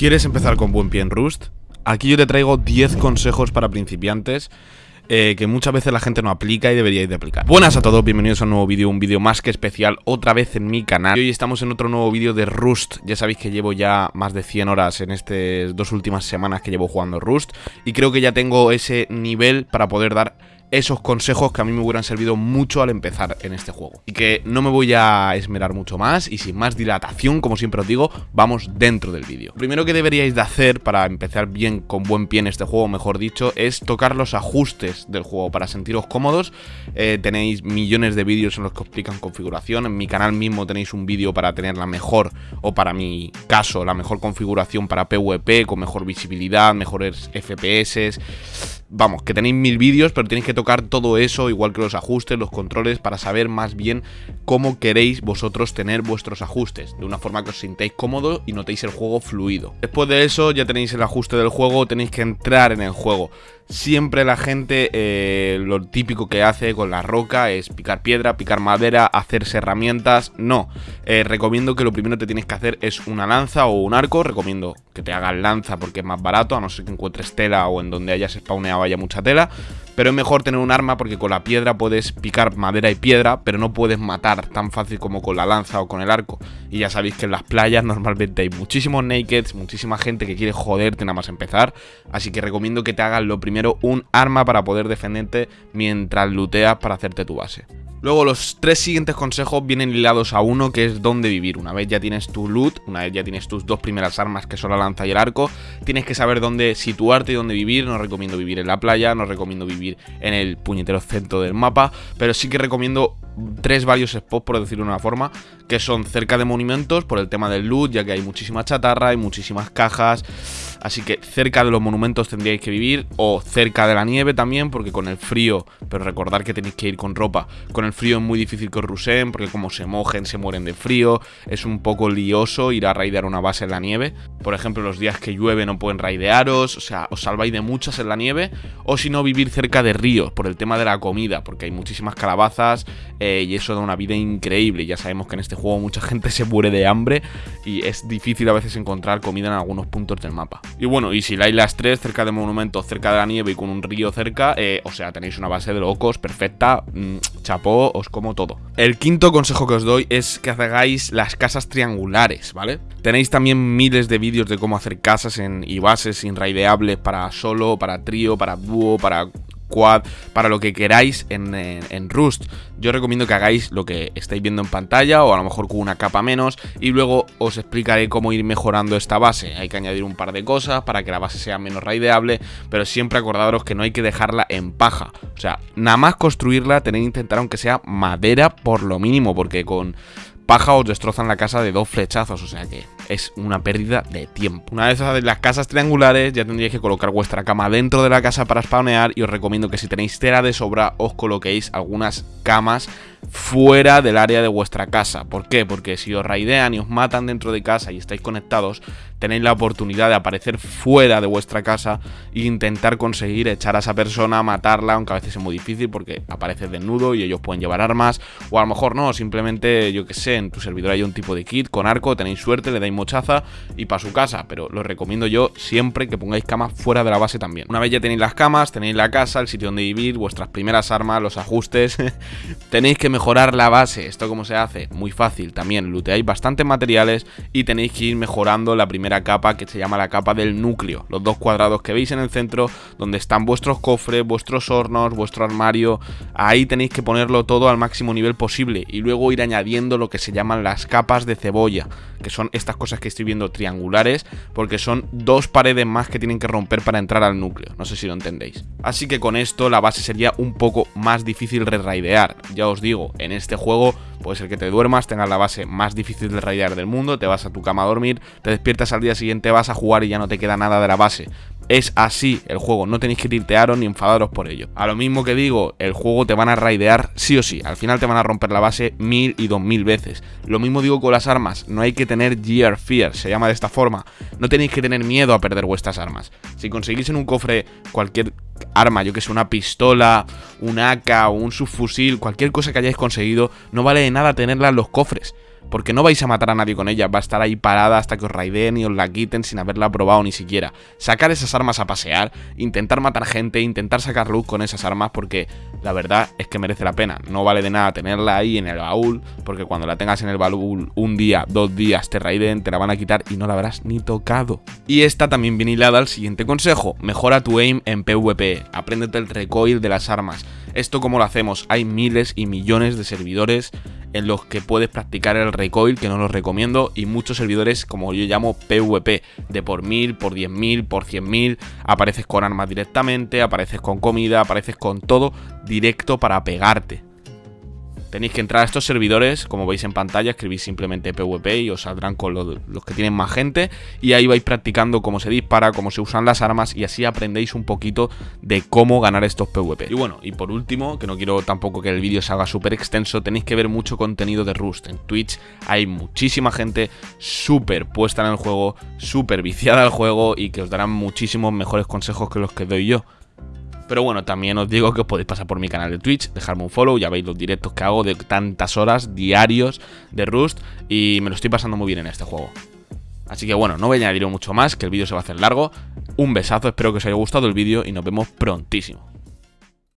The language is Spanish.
¿Quieres empezar con buen pie en Rust? Aquí yo te traigo 10 consejos para principiantes eh, que muchas veces la gente no aplica y deberíais de aplicar. Buenas a todos, bienvenidos a un nuevo vídeo, un vídeo más que especial otra vez en mi canal. Y hoy estamos en otro nuevo vídeo de Rust. Ya sabéis que llevo ya más de 100 horas en estas dos últimas semanas que llevo jugando Rust. Y creo que ya tengo ese nivel para poder dar esos consejos que a mí me hubieran servido mucho al empezar en este juego. Y que no me voy a esmerar mucho más y sin más dilatación, como siempre os digo, vamos dentro del vídeo. Lo primero que deberíais de hacer para empezar bien con buen pie en este juego, mejor dicho, es tocar los ajustes del juego para sentiros cómodos. Eh, tenéis millones de vídeos en los que os explican configuración. En mi canal mismo tenéis un vídeo para tener la mejor, o para mi caso, la mejor configuración para PvP, con mejor visibilidad, mejores FPS vamos, que tenéis mil vídeos, pero tenéis que tocar todo eso, igual que los ajustes, los controles, para saber más bien cómo queréis vosotros tener vuestros ajustes, de una forma que os sintáis cómodo y notéis el juego fluido. Después de eso ya tenéis el ajuste del juego, tenéis que entrar en el juego. Siempre la gente eh, lo típico que hace con la roca es picar piedra, picar madera, hacerse herramientas. No, eh, recomiendo que lo primero que tienes que hacer es una lanza o un arco. Recomiendo que te hagas lanza porque es más barato, a no ser que encuentres tela o en donde hayas spawneado haya mucha tela. Pero es mejor tener un arma porque con la piedra puedes picar madera y piedra, pero no puedes matar tan fácil como con la lanza o con el arco. Y ya sabéis que en las playas normalmente hay muchísimos nakeds, muchísima gente que quiere joderte nada más empezar. Así que recomiendo que te hagas lo primero un arma para poder defenderte mientras looteas para hacerte tu base. Luego los tres siguientes consejos vienen ligados a uno que es dónde vivir. Una vez ya tienes tu loot, una vez ya tienes tus dos primeras armas que son la lanza y el arco, tienes que saber dónde situarte y dónde vivir. No recomiendo vivir en la playa, no recomiendo vivir en el puñetero centro del mapa, pero sí que recomiendo tres varios spots, por decirlo de una forma, que son cerca de monumentos por el tema del loot, ya que hay muchísima chatarra, hay muchísimas cajas. Así que cerca de los monumentos tendríais que vivir o cerca de la nieve también, porque con el frío, pero recordar que tenéis que ir con ropa, con el frío es muy difícil que os ruseen, porque como se mojen se mueren de frío, es un poco lioso ir a raidear una base en la nieve. Por ejemplo, los días que llueve no pueden raidearos, o sea, os salváis de muchas en la nieve, o si no, vivir cerca de ríos, por el tema de la comida, porque hay muchísimas calabazas y eso da una vida increíble. Ya sabemos que en este juego mucha gente se muere de hambre y es difícil a veces encontrar comida en algunos puntos del mapa. Y bueno, y si la las 3 cerca de monumentos, cerca de la nieve y con un río cerca, eh, o sea, tenéis una base de locos perfecta, mm, chapó, os como todo. El quinto consejo que os doy es que hagáis las casas triangulares, ¿vale? Tenéis también miles de vídeos de cómo hacer casas en, y bases inraideables para solo, para trío, para dúo, para quad, para lo que queráis en, Rust. Yo recomiendo que hagáis lo que estáis viendo en pantalla o a lo mejor con una capa menos y luego os explicaré cómo ir mejorando esta base. Hay que añadir un par de cosas para que la base sea menos raideable, pero siempre acordaros que no hay que dejarla en paja. O sea, nada más construirla tenéis que intentar aunque sea madera por lo mínimo, porque con paja os destrozan la casa de dos flechazos, o sea que es una pérdida de tiempo. Una vez de las casas triangulares ya tendríais que colocar vuestra cama dentro de la casa para spawnear y os recomiendo que si tenéis tela de sobra os coloquéis algunas camas fuera del área de vuestra casa. ¿Por qué? Porque si os raidean y os matan dentro de casa y estáis conectados, tenéis la oportunidad de aparecer fuera de vuestra casa e intentar conseguir echar a esa persona, matarla, aunque a veces es muy difícil porque aparece desnudo y ellos pueden llevar armas, o a lo mejor no, simplemente, yo que sé, en tu servidor hay un tipo de kit con arco, tenéis suerte, le dais mochaza y para su casa, pero lo recomiendo yo siempre que pongáis camas fuera de la base también. Una vez ya tenéis las camas, tenéis la casa, el sitio donde vivir, vuestras primeras armas, los ajustes, tenéis que mejorar la base. ¿Esto cómo se hace? Muy fácil también. Looteáis bastantes materiales y tenéis que ir mejorando la primera capa que se llama la capa del núcleo. Los dos cuadrados que veis en el centro donde están vuestros cofres, vuestros hornos, vuestro armario. Ahí tenéis que ponerlo todo al máximo nivel posible y luego ir añadiendo lo que se llaman las capas de cebolla, que son estas cosas que estoy viendo triangulares porque son dos paredes más que tienen que romper para entrar al núcleo. No sé si lo entendéis. Así que con esto la base sería un poco más difícil de raidear. Ya os digo, en este juego puede ser que te duermas, tengas la base más difícil de raidear del mundo, te vas a tu cama a dormir, te despiertas al día siguiente, vas a jugar y ya no te queda nada de la base. Es así el juego, no tenéis que tiltearos ni enfadaros por ello. A lo mismo que digo, el juego te van a raidear sí o sí, al final te van a romper la base mil y dos mil veces. Lo mismo digo con las armas, no hay que tener Gear Fear, se llama de esta forma. No tenéis que tener miedo a perder vuestras armas. Si conseguís en un cofre cualquier arma, yo que sé, una pistola, un AK o un subfusil, cualquier cosa que hayáis conseguido, no vale de nada tenerla en los cofres. Porque no vais a matar a nadie con ella, va a estar ahí parada hasta que os raiden y os la quiten sin haberla probado ni siquiera. Sacar esas armas a pasear, intentar matar gente, intentar sacar luz con esas armas porque la verdad es que merece la pena. No vale de nada tenerla ahí en el baúl, porque cuando la tengas en el baúl un día, dos días, te raiden, te la van a quitar y no la habrás ni tocado. Y esta también viene hilada al siguiente consejo, mejora tu aim en PvP, apréndete el recoil de las armas. Esto como lo hacemos, hay miles y millones de servidores en los que puedes practicar el recoil, que no los recomiendo, y muchos servidores, como yo llamo PvP, de por mil, por diez mil, por cien mil, apareces con armas directamente, apareces con comida, apareces con todo directo para pegarte. Tenéis que entrar a estos servidores, como veis en pantalla, escribís simplemente PvP y os saldrán con los, que tienen más gente y ahí vais practicando cómo se dispara, cómo se usan las armas y así aprendéis un poquito de cómo ganar estos PvP. Y bueno, y por último, que no quiero tampoco que el vídeo se haga súper extenso, tenéis que ver mucho contenido de Rust. En Twitch hay muchísima gente súper puesta en el juego, súper viciada al juego y que os darán muchísimos mejores consejos que los que doy yo. Pero bueno, también os digo que os podéis pasar por mi canal de Twitch, dejarme un follow, ya veis los directos que hago de tantas horas diarios de Rust y me lo estoy pasando muy bien en este juego. Así que bueno, no voy a añadir mucho más, que el vídeo se va a hacer largo. Un besazo, espero que os haya gustado el vídeo y nos vemos prontísimo.